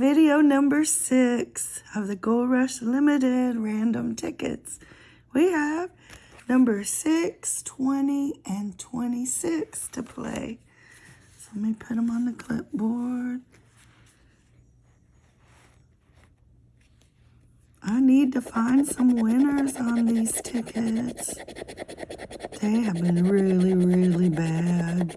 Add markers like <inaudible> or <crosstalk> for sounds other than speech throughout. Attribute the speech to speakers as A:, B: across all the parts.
A: number six of the Gold Rush Limited random tickets. We have number six, 20, and 26 to play. So let me put them on the clipboard. I need to find some winners on these tickets. They have been really, really bad.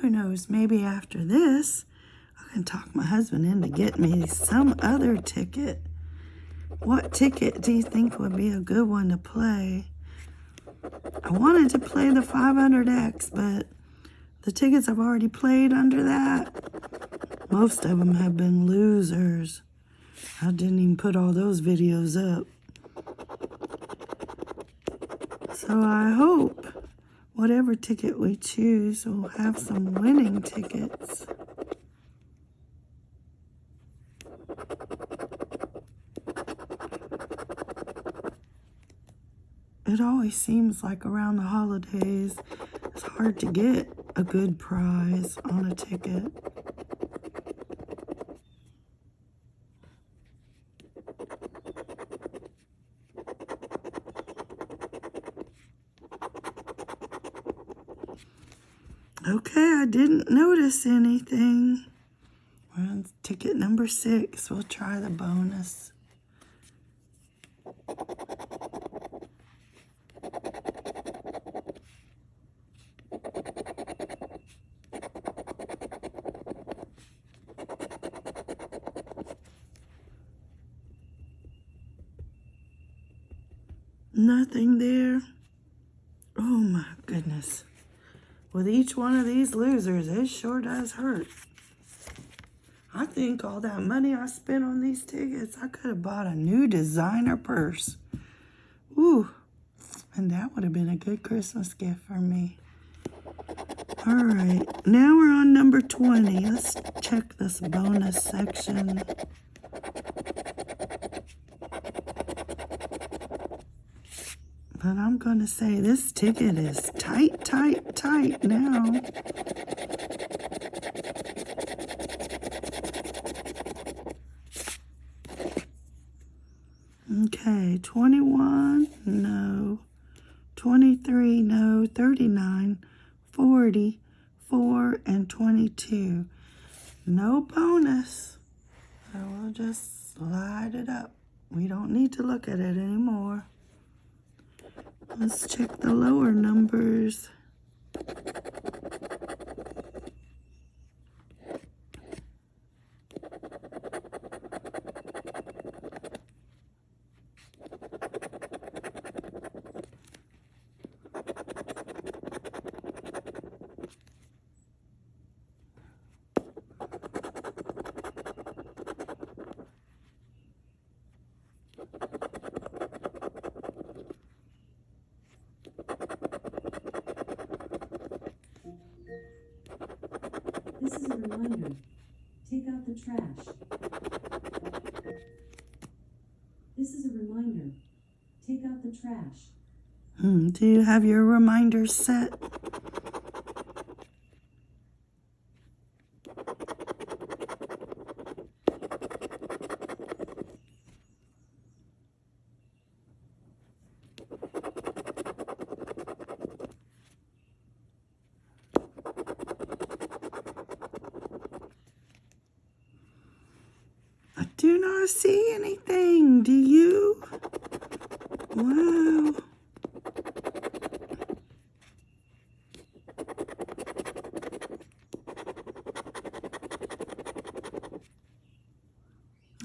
A: Who knows, maybe after this, I can talk my husband into getting me some other ticket. What ticket do you think would be a good one to play? I wanted to play the 500X, but the tickets I've already played under that, most of them have been losers. I didn't even put all those videos up. So I hope whatever ticket we choose we'll have some winning tickets. It always seems like around the holidays, it's hard to get a good prize on a ticket. Okay, I didn't notice anything. We're on ticket number six. We'll try the bonus. Nothing there. Oh my goodness. With each one of these losers, it sure does hurt. I think all that money I spent on these tickets, I could have bought a new designer purse. Ooh, and that would have been a good Christmas gift for me. All right, now we're on number 20. Let's check this bonus section. But I'm going to say this ticket is tight, tight, tight now. Okay, 21, no. 23, no. 39, 40, 4, and 22. No bonus. So we'll just slide it up. We don't need to look at it anymore. Let's check the lower numbers.
B: This is a reminder. Take out the trash. This is a reminder. Take out the trash.
A: Hmm, do you have your reminders set? I do not see anything. Do you? Wow.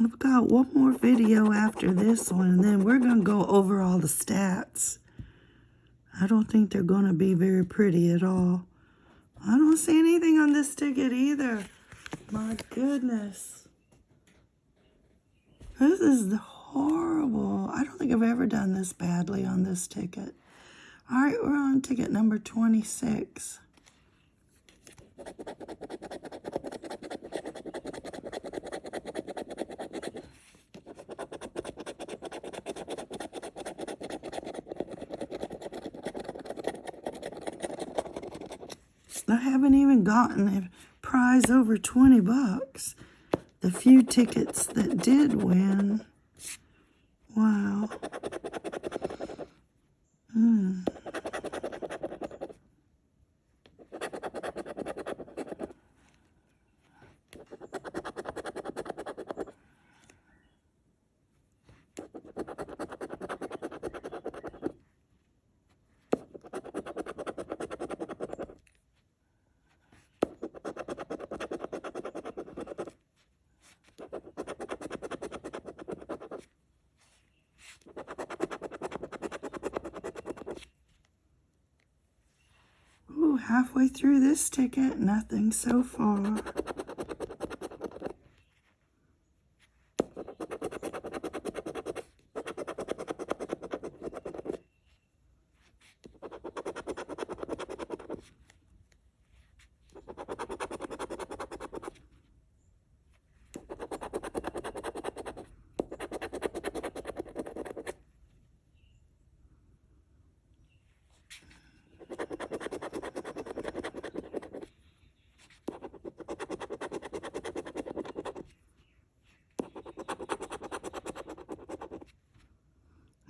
A: I've got one more video after this one, and then we're going to go over all the stats. I don't think they're going to be very pretty at all. I don't see anything on this ticket either. My goodness. This is horrible. I don't think I've ever done this badly on this ticket. All right, we're on ticket number 26. I haven't even gotten a prize over 20 bucks. The few tickets that did win. Wow. Hmm. Halfway through this ticket, nothing so far.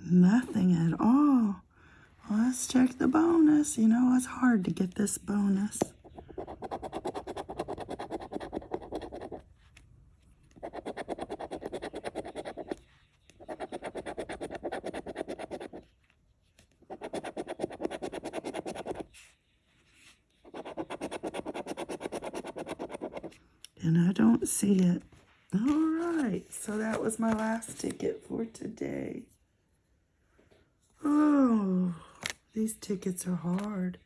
A: Nothing at all. Let's check the bonus. You know, it's hard to get this bonus. And I don't see it. All right, so that was my last ticket for today. Oh, these tickets are hard.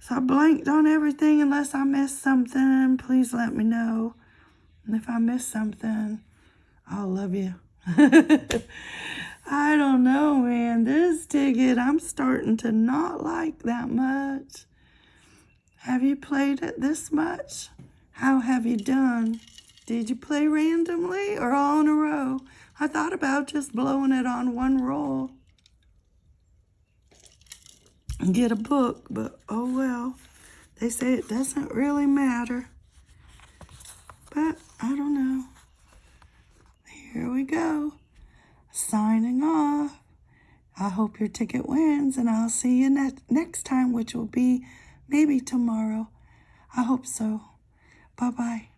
A: So I blanked on everything unless I missed something. Please let me know. And if I miss something, I'll love you. <laughs> I don't know, man. This ticket I'm starting to not like that much. Have you played it this much? How have you done? Did you play randomly or all in a row? I thought about just blowing it on one roll get a book, but oh well. They say it doesn't really matter. But I don't know. Here we go. Signing off. I hope your ticket wins, and I'll see you ne- next time, which will be maybe tomorrow. I hope so. Bye bye.